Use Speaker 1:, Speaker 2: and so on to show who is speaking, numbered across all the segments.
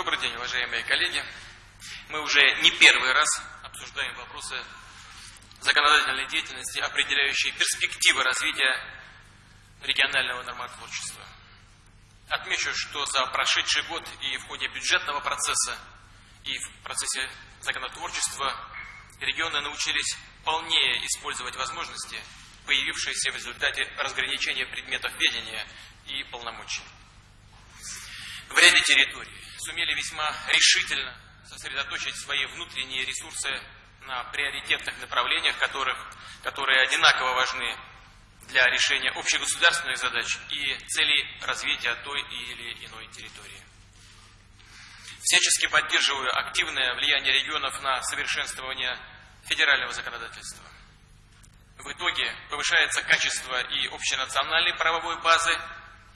Speaker 1: Добрый день, уважаемые коллеги. Мы уже не первый раз обсуждаем вопросы законодательной деятельности, определяющие перспективы развития регионального нормотворчества. Отмечу, что за прошедший год и в ходе бюджетного процесса, и в процессе законотворчества регионы научились полнее использовать возможности, появившиеся в результате разграничения предметов ведения и полномочий. В ряде территорий сумели весьма решительно сосредоточить свои внутренние ресурсы на приоритетных направлениях, которых, которые одинаково важны для решения общегосударственных задач и целей развития той или иной территории. Всячески поддерживаю активное влияние регионов на совершенствование федерального законодательства. В итоге повышается качество и общенациональной правовой базы,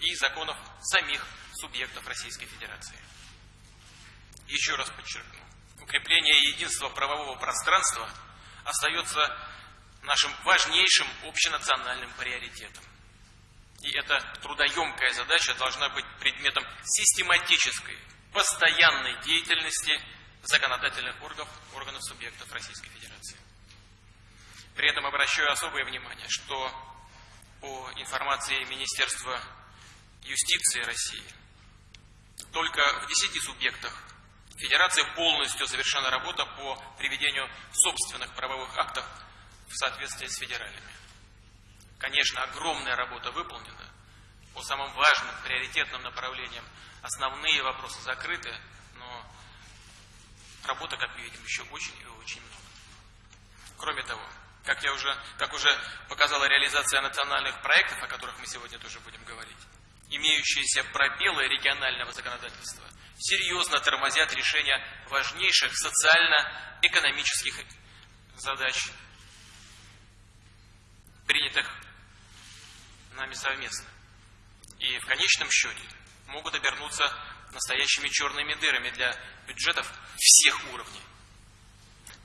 Speaker 1: и законов самих субъектов Российской Федерации. Еще раз подчеркну, укрепление единства правового пространства остается нашим важнейшим общенациональным приоритетом. И эта трудоемкая задача должна быть предметом систематической, постоянной деятельности законодательных органов, органов субъектов Российской Федерации. При этом обращаю особое внимание, что по информации Министерства юстиции России, только в 10 субъектах Федерации полностью завершена работа по приведению собственных правовых актов в соответствии с федеральными. Конечно, огромная работа выполнена. По самым важным, приоритетным направлениям основные вопросы закрыты, но работы, как мы видим, еще очень и очень много. Кроме того, как, я уже, как уже показала реализация национальных проектов, о которых мы сегодня тоже будем говорить, имеющиеся пробелы регионального законодательства серьезно тормозят решение важнейших социально-экономических задач принятых нами совместно. И в конечном счете могут обернуться настоящими черными дырами для бюджетов всех уровней.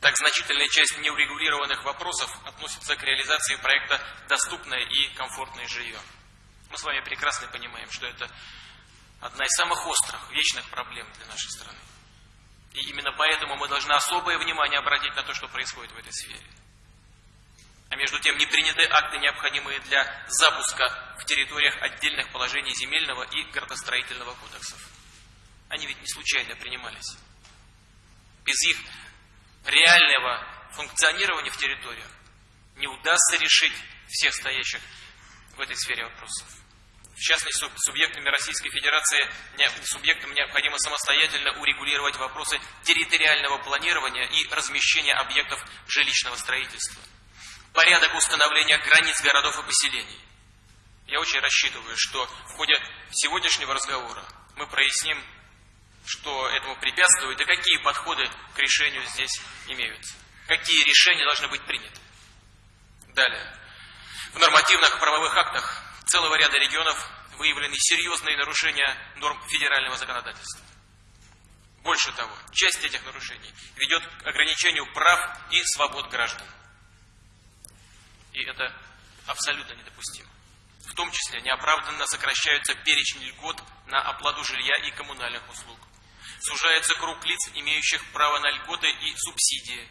Speaker 1: Так значительная часть неурегулированных вопросов относится к реализации проекта «Доступное и комфортное жилье». Мы с вами прекрасно понимаем, что это одна из самых острых, вечных проблем для нашей страны. И именно поэтому мы должны особое внимание обратить на то, что происходит в этой сфере. А между тем не приняты акты, необходимые для запуска в территориях отдельных положений земельного и градостроительного кодексов. Они ведь не случайно принимались. Без их реального функционирования в территориях не удастся решить всех стоящих в этой сфере вопросов. В частности, субъектами Российской Федерации субъектам необходимо самостоятельно урегулировать вопросы территориального планирования и размещения объектов жилищного строительства порядок установления границ городов и поселений. Я очень рассчитываю, что в ходе сегодняшнего разговора мы проясним, что этому препятствует и какие подходы к решению здесь имеются. Какие решения должны быть приняты. Далее. В нормативных правовых актах целого ряда регионов выявлены серьезные нарушения норм федерального законодательства. Больше того, часть этих нарушений ведет к ограничению прав и свобод граждан. И это абсолютно недопустимо. В том числе неоправданно сокращаются перечень льгот на оплату жилья и коммунальных услуг. Сужается круг лиц, имеющих право на льготы и субсидии,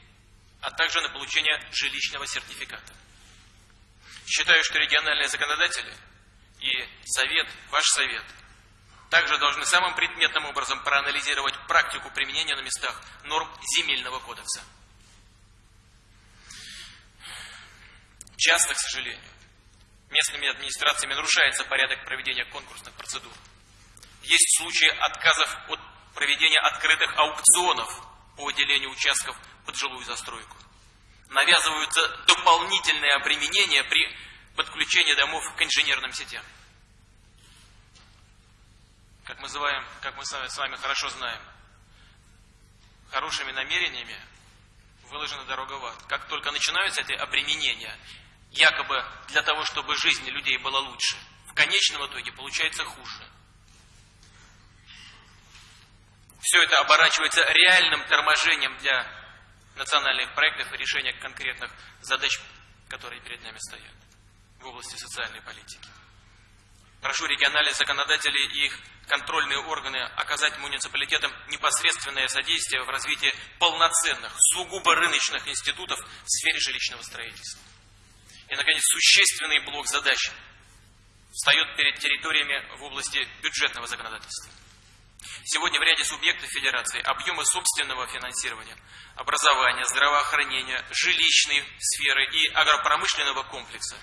Speaker 1: а также на получение жилищного сертификата. Считаю, что региональные законодатели и Совет, ваш Совет, также должны самым предметным образом проанализировать практику применения на местах норм земельного кодекса. Часто, к сожалению, местными администрациями нарушается порядок проведения конкурсных процедур. Есть случаи отказов от проведения открытых аукционов по выделению участков под жилую застройку. Навязываются дополнительные обременения при подключении домов к инженерным сетям. Называем, как мы с вами хорошо знаем, хорошими намерениями выложена дорога в ад. Как только начинаются эти обременения, якобы для того, чтобы жизнь людей была лучше, в конечном итоге получается хуже. Все это оборачивается реальным торможением для национальных проектов и решения конкретных задач, которые перед нами стоят в области социальной политики. Прошу региональных законодателей и их контрольные органы оказать муниципалитетам непосредственное содействие в развитии полноценных, сугубо рыночных институтов в сфере жилищного строительства. И, наконец, существенный блок задач встает перед территориями в области бюджетного законодательства. Сегодня в ряде субъектов Федерации объемы собственного финансирования, образования, здравоохранения, жилищной сферы и агропромышленного комплекса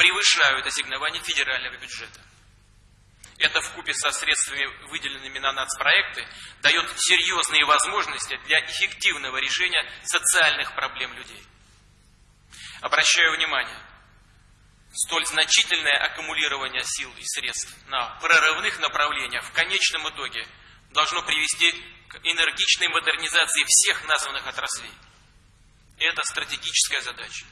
Speaker 1: превышают ассигнования федерального бюджета. Это вкупе со средствами, выделенными на нацпроекты, дает серьезные возможности для эффективного решения социальных проблем людей. Обращаю внимание, столь значительное аккумулирование сил и средств на прорывных направлениях в конечном итоге должно привести к энергичной модернизации всех названных отраслей. Это стратегическая задача.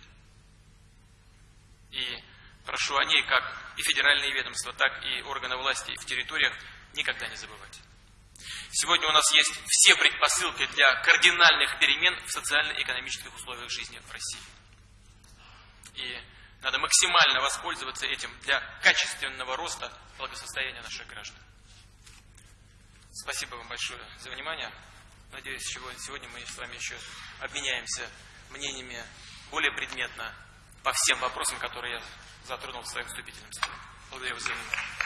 Speaker 1: Прошу о ней как и федеральные ведомства, так и органы власти в территориях никогда не забывать. Сегодня у нас есть все предпосылки для кардинальных перемен в социально-экономических условиях жизни в России. И надо максимально воспользоваться этим для качественного роста благосостояния наших граждан. Спасибо вам большое за внимание. Надеюсь, сегодня мы с вами еще обменяемся мнениями более предметно по всем вопросам, которые я затронул в своем вступительном слове. Благодарю вас за внимание.